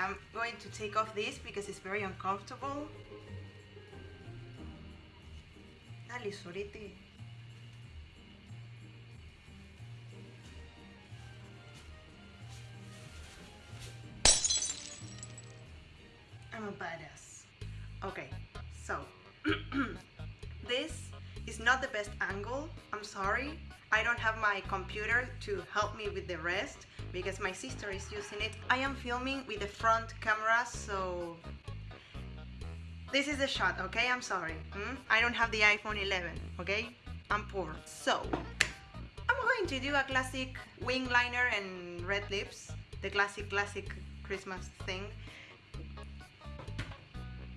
I'm going to take off this because it's very uncomfortable. Dale, sorete. I'm a badass. Okay, so this is not the best angle. I'm sorry. I don't have my computer to help me with the rest because my sister is using it. I am filming with the front camera, so this is the shot, okay? I'm sorry. Hmm? I don't have the iPhone 11, okay? I'm poor. So, I'm going to do a classic wing liner and red lips. The classic, classic Christmas thing.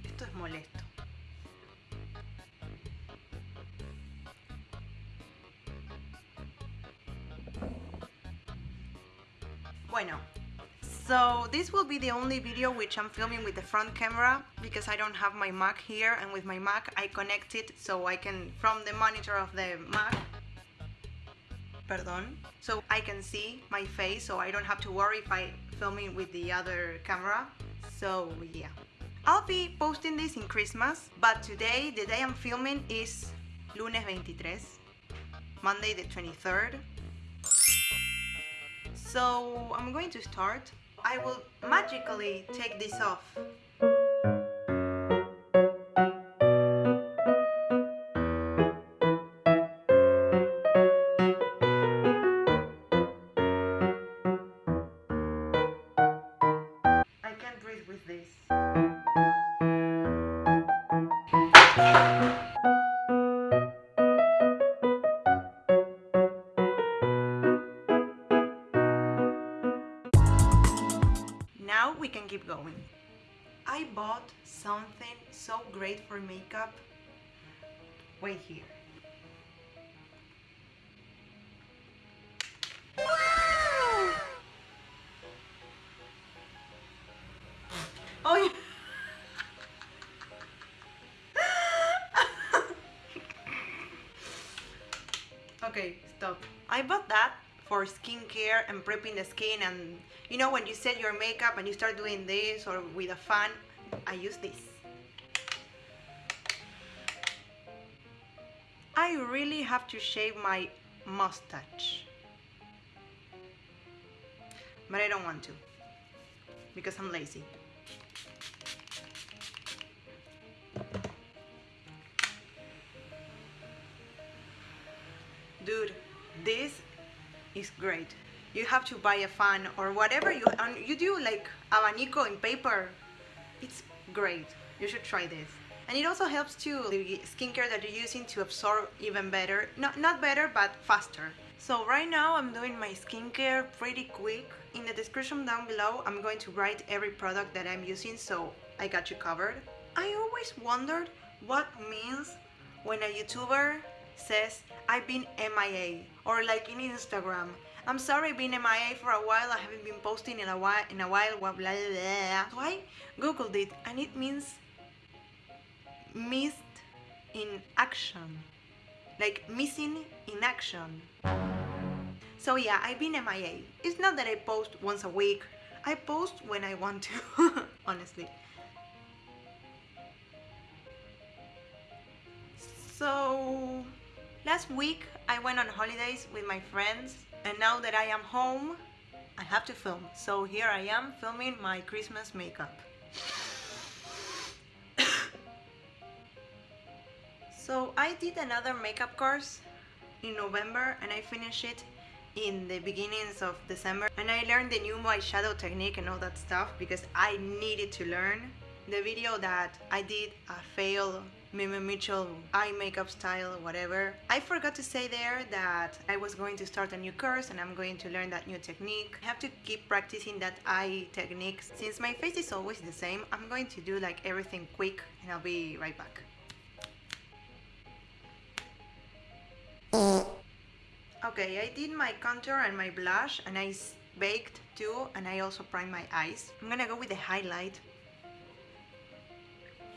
Esto es molesto. Bueno, so this will be the only video which I'm filming with the front camera because I don't have my Mac here and with my Mac I connect it so I can, from the monitor of the Mac, pardon, so I can see my face so I don't have to worry if I filming with the other camera. So yeah. I'll be posting this in Christmas, but today, the day I'm filming is lunes 23, Monday the 23rd. So I'm going to start. I will magically take this off. I can't breathe with this. Going. I bought something so great for makeup. Wait here. Oh okay, stop. I bought that for skincare and prepping the skin and you know when you set your makeup and you start doing this or with a fan, I use this. I really have to shave my mustache. But I don't want to because I'm lazy. Dude, this is great. You have to buy a fan or whatever you you do like abanico in paper. It's great. You should try this. And it also helps to the skincare that you're using to absorb even better. Not not better, but faster. So right now I'm doing my skincare pretty quick. In the description down below, I'm going to write every product that I'm using so I got you covered. I always wondered what means when a YouTuber says I've been MIA or like in Instagram. I'm sorry I've been MIA for a while. I haven't been posting in a while. In a while, blah blah blah. So I googled it and it means missed in action, like missing in action. So yeah, I've been MIA. It's not that I post once a week. I post when I want to, honestly. So last week I went on holidays with my friends and now that I am home I have to film. So here I am filming my Christmas makeup. so I did another makeup course in November and I finished it in the beginnings of December and I learned the new eyeshadow technique and all that stuff because I needed to learn. The video that I did a fail Mimi Mitchell eye makeup style whatever. I forgot to say there that I was going to start a new course and I'm going to learn that new technique. I have to keep practicing that eye technique. Since my face is always the same, I'm going to do like everything quick and I'll be right back. Okay, I did my contour and my blush and I baked too and I also primed my eyes. I'm gonna go with the highlight.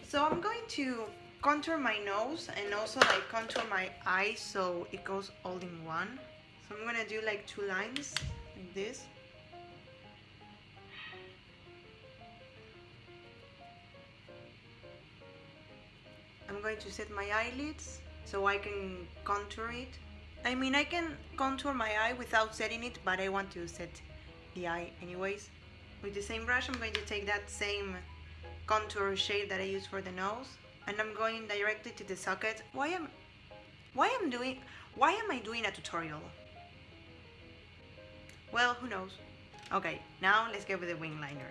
So I'm going to contour my nose and also like contour my eyes so it goes all in one. So I'm gonna do like two lines like this. I'm going to set my eyelids so I can contour it. I mean I can contour my eye without setting it but I want to set the eye anyways. With the same brush I'm going to take that same contour shade that I use for the nose and I'm going directly to the socket. Why am, why am doing, why am I doing a tutorial? Well, who knows? Okay, now let's get with the wing liner.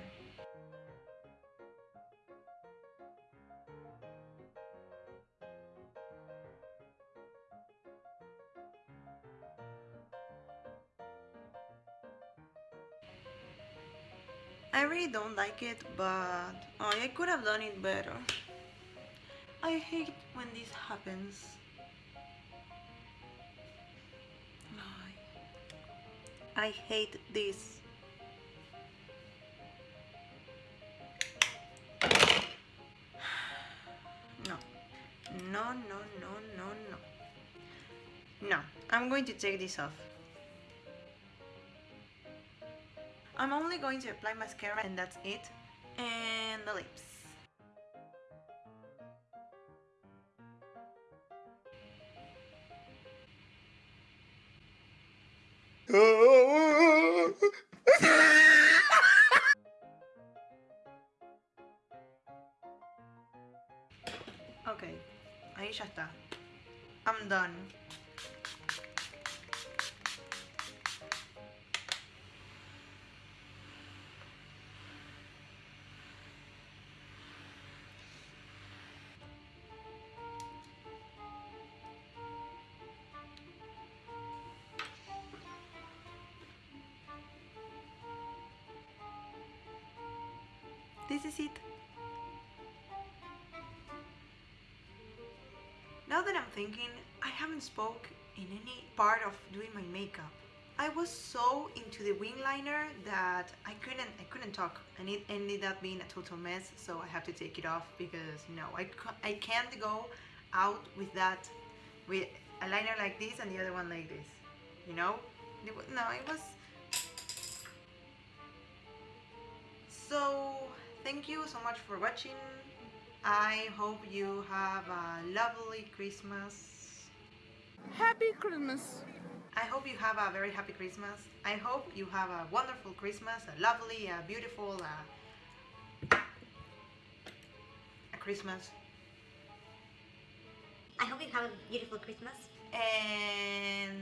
I really don't like it, but oh, I could have done it better. I hate when this happens. I hate this. No. No, no, no, no, no. No, I'm going to take this off. I'm only going to apply mascara and that's it. And the lips. Ya está. I'm done. This is it. Thinking, I haven't spoke in any part of doing my makeup. I was so into the wing liner that I couldn't I couldn't talk and it ended up being a total mess so I have to take it off because no I, I can't go out with that with a liner like this and the other one like this you know no it was so thank you so much for watching I hope you have a lovely Christmas Happy Christmas I hope you have a very happy Christmas. I hope you have a wonderful Christmas, a lovely, a beautiful, uh, a Christmas. I hope you have a beautiful Christmas. And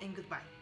and goodbye.